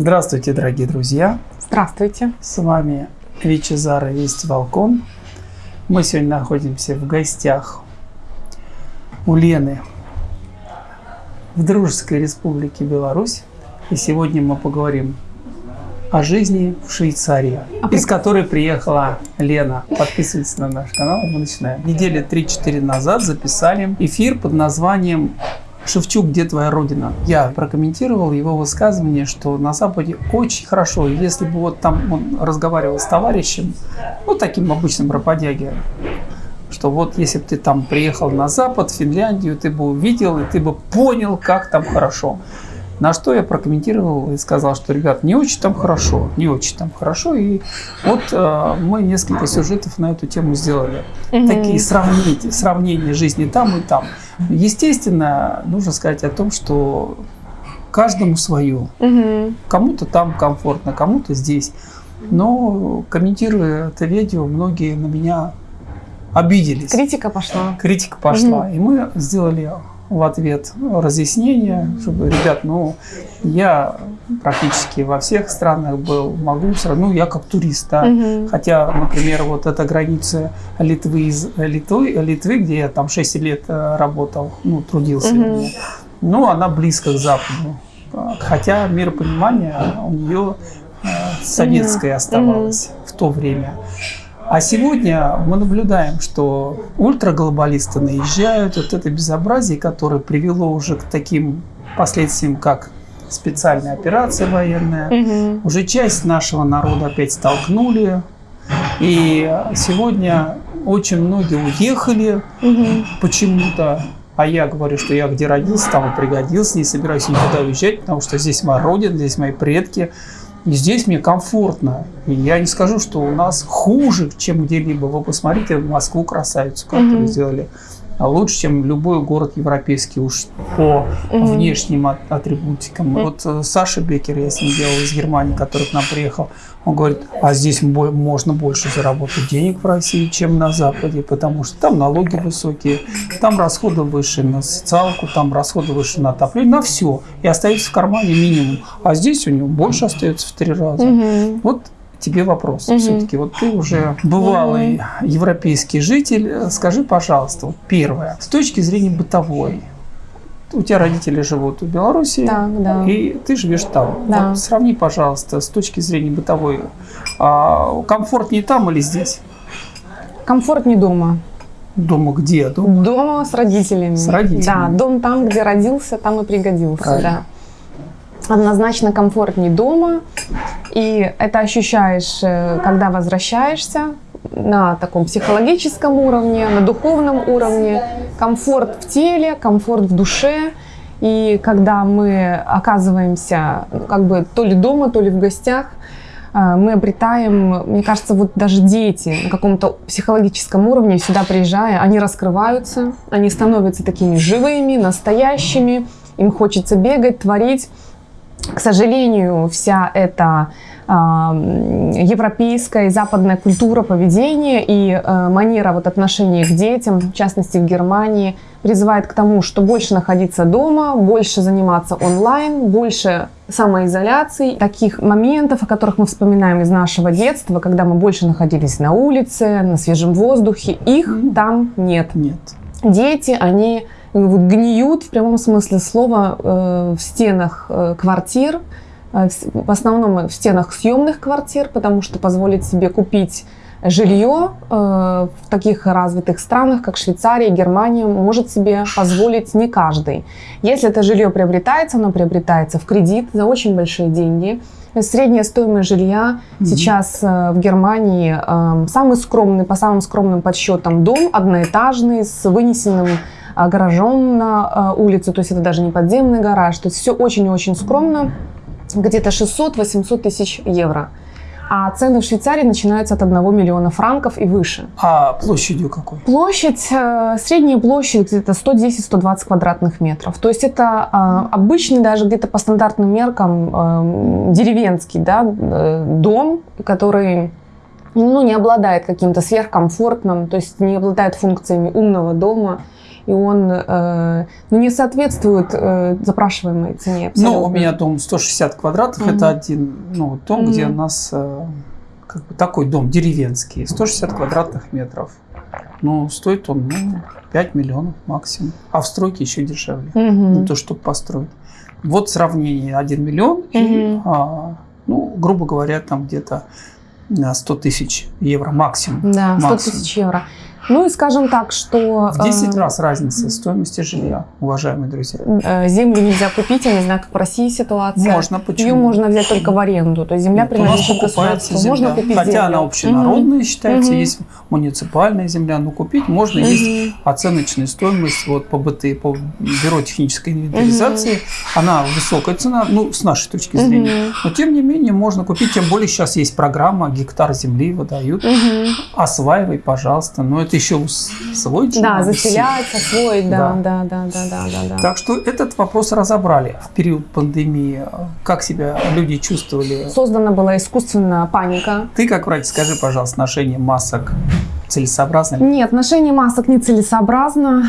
Здравствуйте, дорогие друзья! Здравствуйте! С вами Вичезара Весть Волкон. Мы сегодня находимся в гостях у Лены в Дружеской Республике Беларусь. И сегодня мы поговорим о жизни в Швейцарии, а из которой приехала Лена. Подписывайтесь на наш канал, мы начинаем. Недели 3-4 назад записали эфир под названием Шевчук, где твоя родина? Я прокомментировал его высказывание, что на Западе очень хорошо. Если бы вот там он разговаривал с товарищем, ну таким обычным раподяги, что вот если бы ты там приехал на Запад, в Финляндию, ты бы увидел и ты бы понял, как там хорошо. На что я прокомментировал и сказал, что, ребят, не очень там хорошо, не очень там хорошо. И вот э, мы несколько сюжетов на эту тему сделали. Угу. Такие сравнения, сравнения жизни там и там. Естественно, нужно сказать о том, что каждому свое. Угу. Кому-то там комфортно, кому-то здесь. Но комментируя это видео, многие на меня обиделись. Критика пошла. Критика пошла. Угу. И мы сделали в ответ разъяснение, чтобы, ребят, ну, я практически во всех странах был, могу все равно, ну, я как турист, да. Угу. Хотя, например, вот эта граница Литвы, из Литвы, Литвы, где я там 6 лет э, работал, ну, трудился, угу. ну, она близко к Западу. Хотя миропонимание у нее э, советское оставалось угу. в то время. А сегодня мы наблюдаем, что ультраглобалисты наезжают, вот это безобразие, которое привело уже к таким последствиям, как специальная операция военная. Угу. Уже часть нашего народа опять столкнули. И сегодня очень многие уехали угу. почему-то. А я говорю, что я где родился, там и пригодился, не собираюсь никуда уезжать, потому что здесь моя родина, здесь мои предки. И здесь мне комфортно. И я не скажу, что у нас хуже, чем где-либо. Вы посмотрите Москву красавицу, которую mm-hmm. сделали лучше, чем любой город европейский уж по mm-hmm. внешним атрибутикам. Mm-hmm. Вот э, Саша Бекер, я с ним делал из Германии, который к нам приехал, он говорит, а здесь можно больше заработать денег в России, чем на Западе, потому что там налоги высокие, там расходы выше на социалку, там расходы выше на отопление, на все. И остается в кармане минимум. А здесь у него больше остается в три раза. Mm-hmm. Вот тебе вопрос. Угу. Все-таки вот ты уже бывалый угу. европейский житель. Скажи, пожалуйста, вот первое, с точки зрения бытовой, у тебя родители живут в Беларуси, так, да. и ты живешь там. Да. Вот сравни, пожалуйста, с точки зрения бытовой, а, комфортнее там или здесь? Комфортнее дома. Дома где? Дома? Дома с родителями. С родителями. Да, дом там, где родился, там и пригодился. Правильно. Да однозначно комфортнее дома. И это ощущаешь, э, когда возвращаешься на таком психологическом уровне, на духовном уровне. Комфорт в теле, комфорт в душе. И когда мы оказываемся ну, как бы то ли дома, то ли в гостях, э, мы обретаем, мне кажется, вот даже дети на каком-то психологическом уровне сюда приезжая, они раскрываются, они становятся такими живыми, настоящими, им хочется бегать, творить. К сожалению, вся эта европейская и западная культура поведения и э, манера вот отношения к детям, в частности в Германии, призывает к тому, что больше находиться дома, больше заниматься онлайн, больше самоизоляции, таких моментов, о которых мы вспоминаем из нашего детства, когда мы больше находились на улице, на свежем воздухе, их там нет. Нет. Дети, они гниют в прямом смысле слова э, в стенах э, квартир, э, в основном в стенах съемных квартир, потому что позволить себе купить жилье в таких развитых странах, как Швейцария, Германия, может себе позволить не каждый. Если это жилье приобретается, оно приобретается в кредит за очень большие деньги. Средняя стоимость жилья mm-hmm. сейчас в Германии самый скромный, по самым скромным подсчетам, дом одноэтажный с вынесенным гаражом на улице, то есть это даже не подземный гараж, то есть все очень-очень скромно, где-то 600-800 тысяч евро. А цены в Швейцарии начинаются от 1 миллиона франков и выше. А площадью какой? Площадь, э, средняя площадь где-то 110-120 квадратных метров. То есть это а, обычный, даже где-то по стандартным меркам, деревенский да, э, дом, который ну, не обладает каким-то сверхкомфортным, то есть не обладает функциями умного дома и он э, ну, не соответствует э, запрашиваемой цене. Ну, абсолютно. у меня дом 160 квадратов, Мгм. это один ну, дом, где у нас э, как бы такой дом деревенский, 160 квадратных метров. Ну, стоит он ну, 5 миллионов максимум, а в стройке еще дешевле, Мгм. ну, то, чтобы построить. Вот сравнение 1 миллион и, Мгм. а, ну, грубо говоря, там где-то а, 100 тысяч евро максимум. Да, 100 максимум. тысяч евро. Ну и скажем так, что... В 10 э, раз разница стоимости жилья, уважаемые друзья. э, Землю нельзя купить, я не знаю, как в России ситуация. Можно, почему? Ее можно взять только в аренду, то есть земля Нет, принадлежит государству. земля. Можно купить Хотя землю. она общенародная считается, Мгм. есть муниципальная земля, но купить можно. Мгм. Есть оценочная стоимость вот, по БТ, по Бюро технической инвентаризации. Она высокая цена, ну, с нашей точки зрения. Но, тем не менее, можно купить. Тем более, сейчас есть программа, гектар земли выдают. Мгм. Осваивай, пожалуйста. Но это еще усвоить Да, надо заселять, освоить, да, Да. да, да, да, да, да. Так что этот вопрос разобрали в период пандемии. Как себя люди чувствовали? Создана была искусственная паника. Ты, как врач, скажи, пожалуйста, ношение масок целесообразно? Нет, ношение масок нецелесообразно.